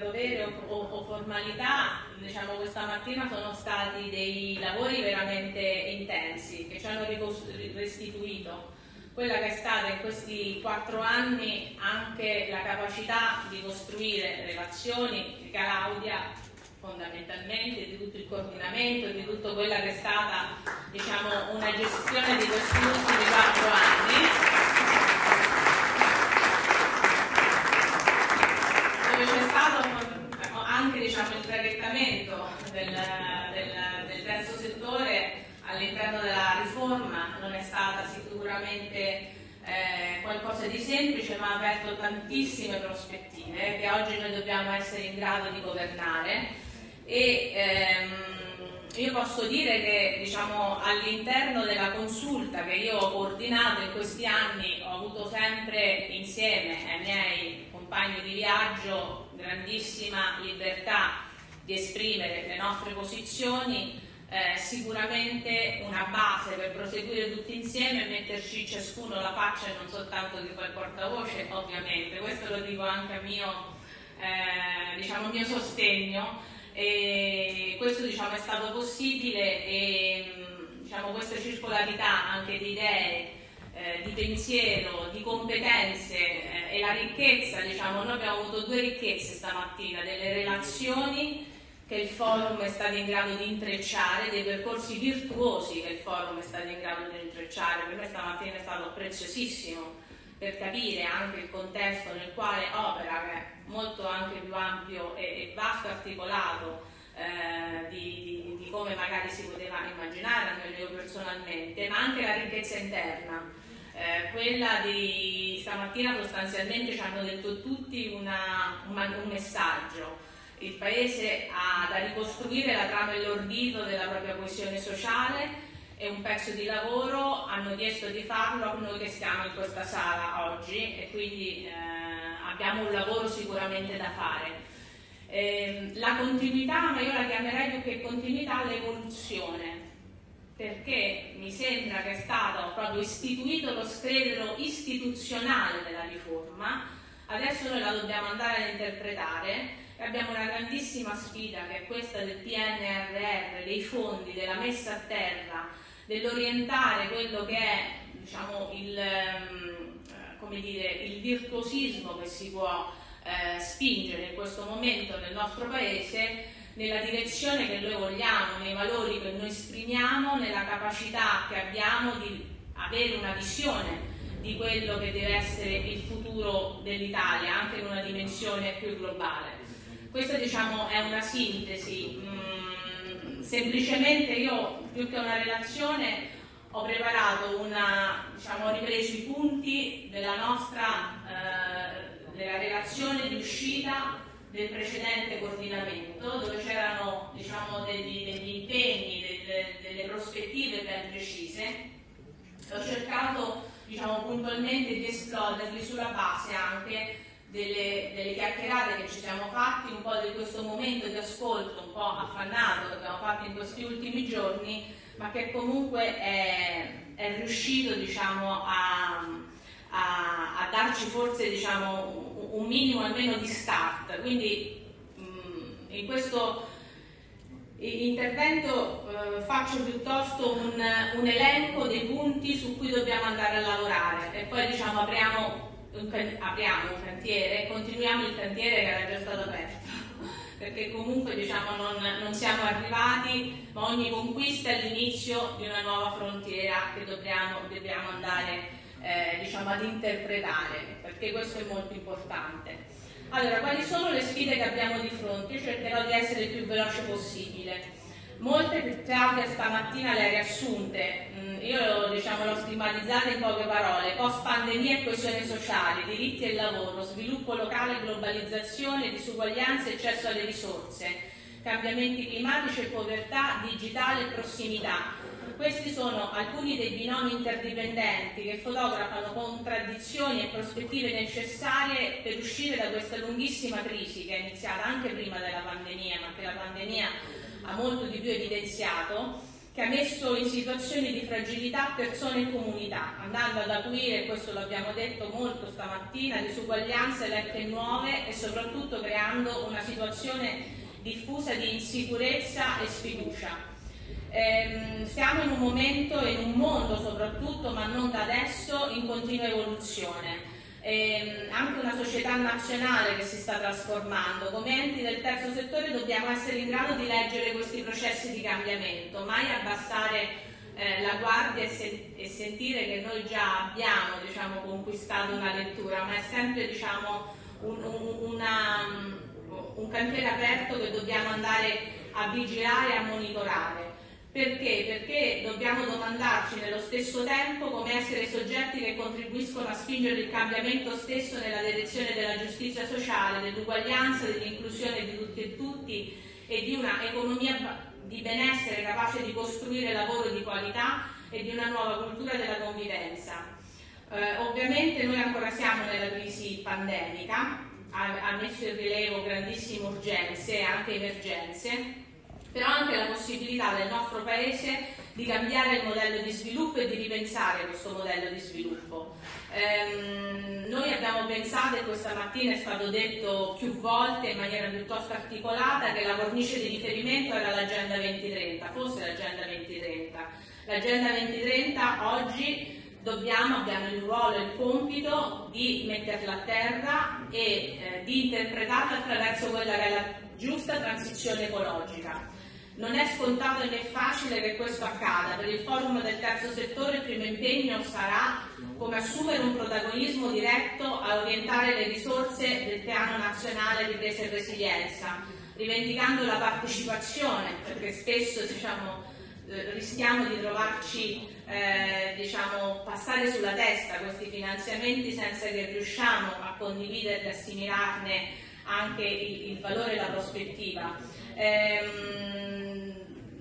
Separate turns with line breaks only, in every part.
dovere o, o, o formalità, diciamo questa mattina sono stati dei lavori veramente intensi che ci hanno restituito quella che è stata in questi quattro anni anche la capacità di costruire relazioni di Claudia fondamentalmente di tutto il coordinamento, di tutto quella che è stata diciamo, una gestione di questi ultimi quattro anni. Dove c'è stato anche diciamo, il traghettamento del, del, del terzo settore all'interno della riforma, non è stata sicuramente eh, qualcosa di semplice ma ha aperto tantissime prospettive che oggi noi dobbiamo essere in grado di governare. E ehm, io posso dire che diciamo, all'interno della consulta che io ho coordinato in questi anni ho avuto sempre insieme ai miei compagni di viaggio grandissima libertà di esprimere le nostre posizioni, eh, sicuramente una base per proseguire tutti insieme e metterci ciascuno la faccia e non soltanto di quel portavoce, ovviamente. Questo lo dico anche a mio, eh, diciamo, mio sostegno e questo diciamo, è stato possibile e diciamo, questa circolarità anche di idee, eh, di pensiero, di competenze eh, e la ricchezza, diciamo, noi abbiamo avuto due ricchezze stamattina, delle relazioni che il forum è stato in grado di intrecciare, dei percorsi virtuosi che il forum è stato in grado di intrecciare, per me stamattina è stato preziosissimo per capire anche il contesto nel quale opera, che è molto anche più ampio e, e vasto articolato eh, di, di, di, come magari si poteva immaginare, almeno io personalmente, ma anche la ricchezza interna. Eh, quella di stamattina sostanzialmente ci hanno detto tutti una, una, un messaggio. Il Paese ha da ricostruire la trama e l'ordito della propria coesione sociale, è un pezzo di lavoro, hanno chiesto di farlo a noi che stiamo in questa sala oggi e quindi eh, abbiamo un lavoro sicuramente da fare. Eh, la continuità, ma io la chiamerei più che continuità l'evoluzione, perché mi sembra che è stato proprio istituito lo scredero istituzionale della riforma, adesso noi la dobbiamo andare ad interpretare e abbiamo una grandissima sfida che è questa del PNRR, dei fondi, della messa a terra, dell'orientare quello che è diciamo, il, ehm, dire, il virtuosismo che si può eh, spingere in questo momento nel nostro Paese nella direzione che noi vogliamo, nei valori che noi esprimiamo, nella capacità che abbiamo di avere una visione di quello che deve essere il futuro dell'Italia, anche in una dimensione più globale. Questa diciamo, è una sintesi. Mm, semplicemente io, più che una relazione, ho preparato una, diciamo, ho ripreso i punti della nostra eh, della relazione di uscita del precedente coordinamento dove c'erano diciamo, degli, degli, impegni, delle, delle, prospettive ben precise. Ho cercato diciamo, puntualmente di esploderli sulla base anche delle, delle, chiacchierate che ci siamo fatti, un po' di questo momento di ascolto un po' affannato che abbiamo fatto in questi ultimi giorni ma che comunque è, è riuscito diciamo, a, a, a, darci forse diciamo, un minimo almeno di start. Quindi mh, mm, in questo intervento eh, faccio piuttosto un, un, elenco dei punti su cui dobbiamo andare a lavorare e poi diciamo, apriamo, un, apriamo un cantiere e continuiamo il cantiere che era già stato aperto perché comunque diciamo, non, non, siamo arrivati, ma ogni conquista è l'inizio di una nuova frontiera che dobbiamo, dobbiamo andare eh, diciamo, ad interpretare, perché questo è molto importante. Allora, quali sono le sfide che abbiamo di fronte? Io cercherò di essere il più veloce possibile. Molte Claudia stamattina le ha riassunte, mm, io diciamo, l'ho stigmatizzata in poche parole, post pandemia e coesione sociale, diritti e lavoro, sviluppo locale, globalizzazione, disuguaglianza e accesso alle risorse, cambiamenti climatici e povertà, digitale e prossimità. Questi sono alcuni dei binomi interdipendenti che fotografano contraddizioni e prospettive necessarie per uscire da questa lunghissima crisi che è iniziata anche prima della pandemia, ma che la pandemia ha molto di più evidenziato che ha messo in situazioni di fragilità persone e comunità, andando ad acuire, questo l'abbiamo detto molto stamattina, disuguaglianze lette nuove e soprattutto creando una situazione diffusa di insicurezza e sfiducia. Eh, siamo in un momento, in un mondo soprattutto, ma non da adesso, in continua evoluzione. Eh, anche una società nazionale che si sta trasformando. Come enti del terzo settore dobbiamo essere in grado di leggere questi processi di cambiamento, mai abbassare eh, la guardia e, se e, sentire che noi già abbiamo diciamo, conquistato una lettura, ma è sempre diciamo, un, un, una, un cantiere aperto che dobbiamo andare a vigilare e a monitorare. Perché? Perché dobbiamo domandarci nello stesso tempo come essere soggetti che contribuiscono a spingere il cambiamento stesso nella direzione della giustizia sociale, dell'uguaglianza, dell'inclusione di tutti e tutti e di una economia di benessere capace di costruire lavoro di qualità e di una nuova cultura della convivenza. Eh, ovviamente noi ancora siamo nella crisi pandemica, ha, ha messo in rilievo grandissime urgenze e anche emergenze, però anche la possibilità del nostro Paese di cambiare il modello di sviluppo e di ripensare questo modello di sviluppo. Ehm, noi abbiamo pensato, e questa mattina è stato detto più volte in maniera piuttosto articolata, che la cornice di riferimento era l'Agenda 2030, fosse l'Agenda 2030. L'Agenda 2030 oggi dobbiamo, abbiamo il ruolo e il compito di metterla a terra e eh, di interpretarla attraverso quella che è la giusta transizione ecologica. Non è scontato né facile che questo accada. Per il forum del terzo settore il primo impegno sarà come assumere un protagonismo diretto a orientare le risorse del piano nazionale di presa e resilienza, rivendicando la partecipazione, perché spesso diciamo, eh, rischiamo di trovarci eh, diciamo, passare sulla testa questi finanziamenti senza che riusciamo a condividerli, e assimilarne anche il, il valore e la prospettiva. Ehm,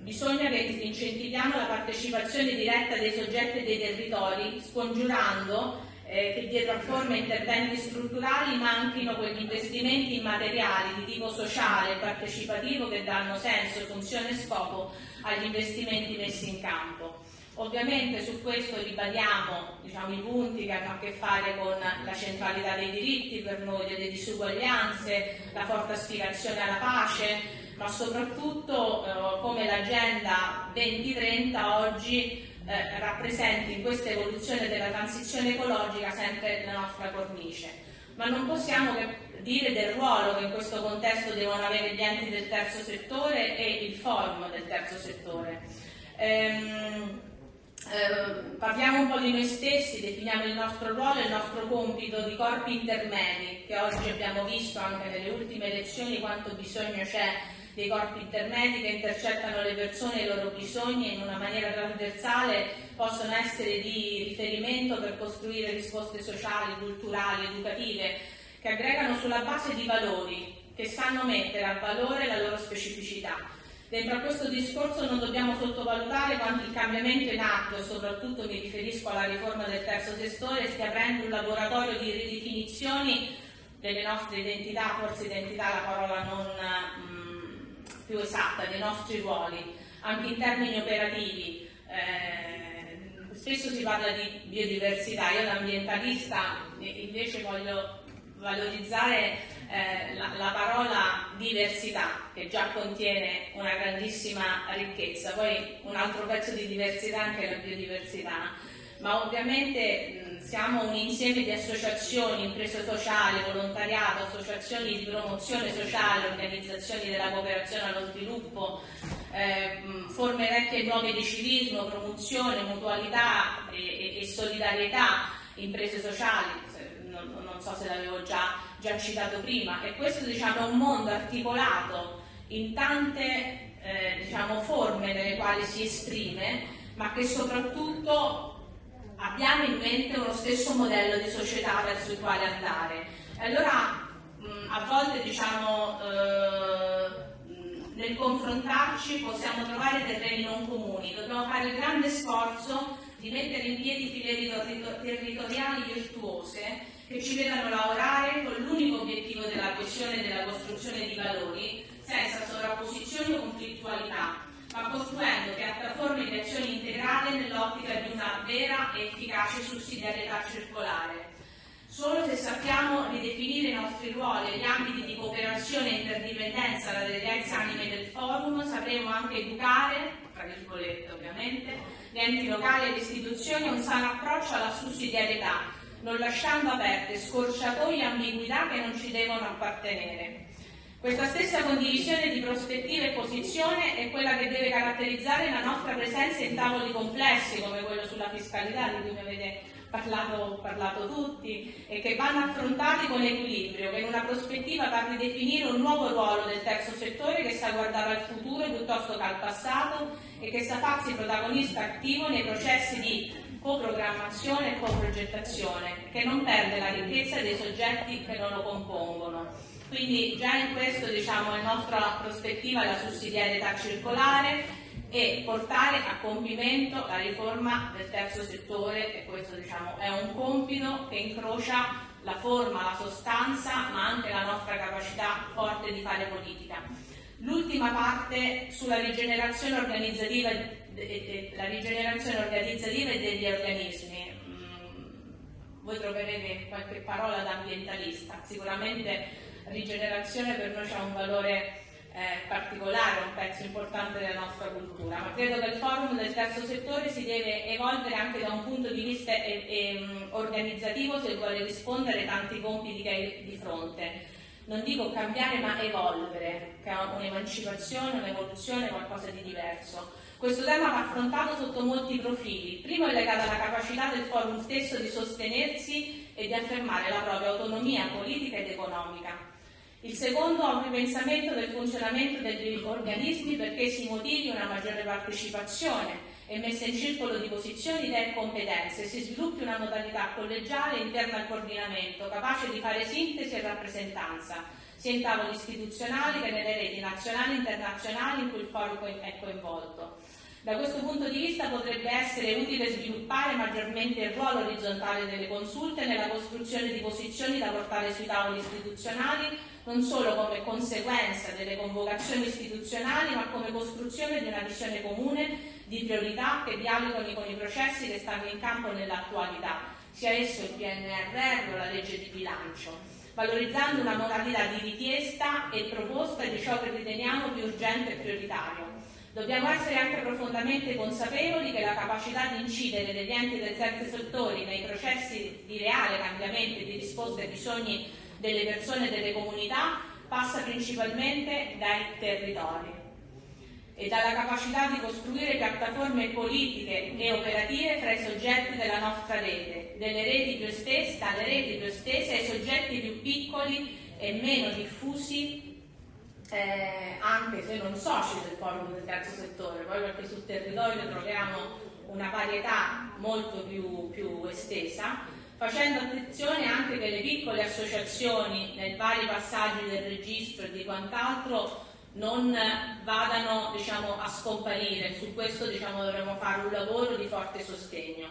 bisogna che incentiviamo la partecipazione diretta dei soggetti e dei territori, scongiurando eh, che dietro a forme e interventi strutturali manchino quegli investimenti immateriali di tipo sociale e partecipativo che danno senso, funzione e scopo agli investimenti messi in campo. Ovviamente su questo ribadiamo diciamo, i punti che hanno a che fare con la centralità dei diritti per noi, delle disuguaglianze, la forte aspirazione alla pace, ma soprattutto eh, come l'Agenda 2030 oggi eh, rappresenti in questa evoluzione della transizione ecologica sempre la nostra cornice. Ma non possiamo dire del ruolo che in questo contesto devono avere gli enti del terzo settore e il forum del terzo settore. Ehm, eh, parliamo un po' di noi stessi, definiamo il nostro ruolo e il nostro compito di corpi intermedi, che oggi abbiamo visto anche nelle ultime elezioni quanto bisogno c'è dei corpi intermedi che intercettano le persone e i loro bisogni in una maniera trasversale possono essere di riferimento per costruire risposte sociali, culturali, educative, che aggregano sulla base di valori, che sanno mettere a valore la loro specificità. Dentro a questo discorso non dobbiamo sottovalutare quanto il cambiamento in atto, e soprattutto mi riferisco alla riforma del terzo settore, stia aprendo un laboratorio di ridefinizioni delle nostre identità, forse identità la parola non mm, più esatta dei nostri ruoli, anche in termini operativi. Eh, spesso si parla di biodiversità, io da ambientalista invece voglio valorizzare eh, la, la, parola diversità che già contiene una grandissima ricchezza, poi un altro pezzo di diversità anche la biodiversità, ma ovviamente siamo un insieme di associazioni, imprese sociali, volontariato, associazioni di promozione sociale, organizzazioni della cooperazione allo sviluppo, eh, forme vecchie e nuove di civismo, promozione, mutualità e, e, e solidarietà, imprese sociali, non, non, so se l'avevo già, già citato prima, e questo diciamo, è un mondo articolato in tante eh, diciamo, forme nelle quali si esprime, ma che soprattutto abbiamo in mente uno stesso modello di società verso il quale andare. Allora a volte diciamo eh, nel confrontarci possiamo trovare terreni non comuni, dobbiamo fare il grande sforzo di mettere in piedi filiere territoriali virtuose che ci vedano lavorare con l'unico obiettivo della coesione e della costruzione di valori senza sovrapposizioni o conflittualità, ma costruendo piattaforme di azione integrate nell'ottica di una vera e efficace sussidiarietà circolare. Solo se sappiamo ridefinire i nostri ruoli e gli ambiti di cooperazione e interdipendenza tra le diverse anime del forum, sapremo anche educare, tra virgolette ovviamente, gli enti locali e le istituzioni a un sano approccio alla sussidiarietà, non lasciando aperte scorciatoie e ambiguità che non ci devono appartenere. Questa stessa condivisione di prospettive e posizione è quella che deve caratterizzare la nostra presenza in tavoli complessi come quello sulla fiscalità di cui mi avete parlato, parlato tutti e che vanno affrontati con equilibrio, che in una prospettiva va a ridefinire un nuovo ruolo del terzo settore che sa guardare al futuro piuttosto che al passato e che sa farsi protagonista attivo nei processi di coprogrammazione e coprogettazione, che non perde la ricchezza dei soggetti che non lo compongono quindi già in questo diciamo, la nostra prospettiva è la sussidiarietà circolare e portare a compimento la riforma del terzo settore e questo diciamo, è un compito che incrocia la forma, la sostanza ma anche la nostra capacità forte di fare politica. L'ultima parte sulla rigenerazione organizzativa, la rigenerazione organizzativa degli organismi. Mm, voi troverete qualche parola da ambientalista, sicuramente rigenerazione per noi ha un valore eh, particolare, un pezzo importante della nostra cultura, ma credo che il forum del terzo settore si deve evolvere anche da un punto di vista e, e, organizzativo se vuole rispondere ai tanti compiti che hai di fronte. Non dico cambiare ma evolvere, che è un'emancipazione, un'evoluzione, qualcosa di diverso. Questo tema va affrontato sotto molti profili. Il primo è legato alla capacità del forum stesso di sostenersi e di affermare la propria autonomia politica ed economica il secondo ha un ripensamento del funzionamento degli organismi perché si motivi una maggiore partecipazione e messa in circolo di posizioni, e competenze, si sviluppi una modalità collegiale interna al coordinamento, capace di fare sintesi e rappresentanza, sia in tavoli istituzionali che nelle reti nazionali e internazionali in cui il forum è coinvolto. Da questo punto di vista potrebbe essere utile sviluppare maggiormente il ruolo orizzontale delle consulte nella costruzione di posizioni da portare sui tavoli istituzionali non solo come conseguenza delle convocazioni istituzionali, ma come costruzione di una visione comune di priorità che dialogano con i processi che stanno in campo nell'attualità, sia esso il PNRR o la legge di bilancio, valorizzando una modalità di richiesta e proposta di ciò che riteniamo più urgente e prioritario. Dobbiamo essere anche profondamente consapevoli che la capacità di incidere degli enti del terzo settore nei processi di reale cambiamento e di risposta ai bisogni delle persone e delle comunità passa principalmente dai territori. E dalla capacità di costruire piattaforme politiche e operative fra i soggetti della nostra rete, delle reti più estese, dalle reti più estese ai soggetti più piccoli e meno diffusi, eh, anche se non soci del forum del terzo settore, poi perché sul territorio troviamo una varietà molto più, più estesa, facendo attenzione anche che le piccole associazioni nei vari passaggi del registro e di quant'altro non vadano diciamo, a scomparire, su questo diciamo, dovremo fare un lavoro di forte sostegno.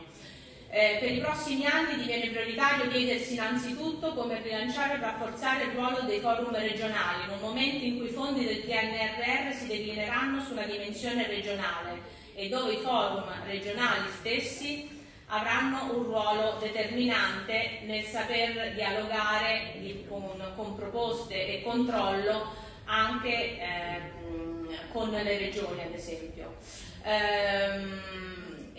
Eh, per i prossimi anni diviene prioritario chiedersi innanzitutto come rilanciare e rafforzare il ruolo dei forum regionali in un momento in cui i fondi del PNRR si declineranno su una dimensione regionale e dove i forum regionali stessi avranno un ruolo determinante nel saper dialogare con, con proposte e controllo anche eh, con le regioni ad esempio. Ehm,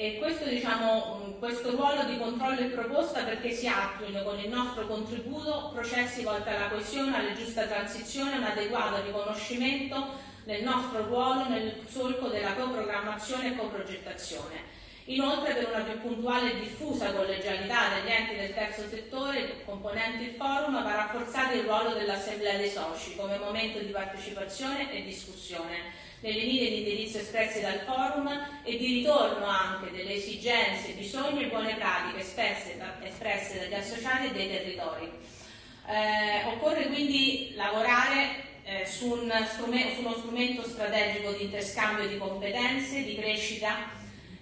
e questo, diciamo, questo ruolo di controllo e proposta perché si attuino con il nostro contributo processi volti alla coesione, alla giusta transizione, un adeguato riconoscimento del nostro ruolo nel solco della coprogrammazione e coprogettazione. Inoltre per una più puntuale e diffusa collegialità degli enti del terzo settore componenti il forum va rafforzato il ruolo dell'Assemblea dei soci come momento di partecipazione e discussione nelle linee di indirizzo espresse dal forum e di ritorno anche delle esigenze, bisogni e buone pratiche espresse, espresse dagli associati e dei territori. Eh, occorre quindi lavorare eh, su, un su uno strumento strategico di interscambio di competenze, di crescita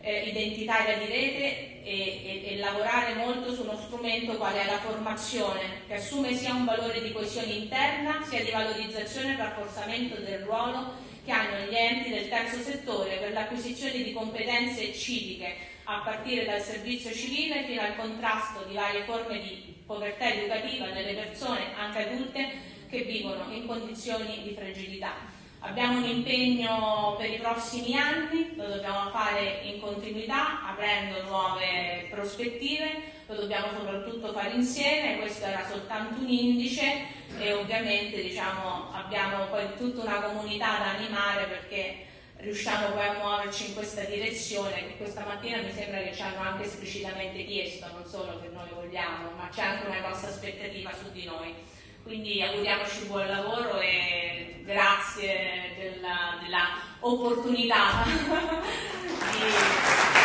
eh, identitaria di rete e, e, e, lavorare molto su uno strumento quale è la formazione, che assume sia un valore di coesione interna, sia di valorizzazione e rafforzamento del ruolo che hanno gli enti del terzo settore per l'acquisizione di competenze civiche, a partire dal servizio civile fino al contrasto di varie forme di povertà educativa delle persone, anche adulte, che vivono in condizioni di fragilità. Abbiamo un impegno per i prossimi anni, lo dobbiamo fare in continuità, aprendo nuove prospettive, lo dobbiamo soprattutto fare insieme, questo era soltanto un indice e ovviamente diciamo, abbiamo poi tutta una comunità da animare perché riusciamo poi a muoverci in questa direzione che questa mattina mi sembra che ci hanno anche esplicitamente chiesto, non solo che noi vogliamo, ma c'è anche una grossa aspettativa su di noi. Quindi auguriamoci buon lavoro e grazie della, della opportunità di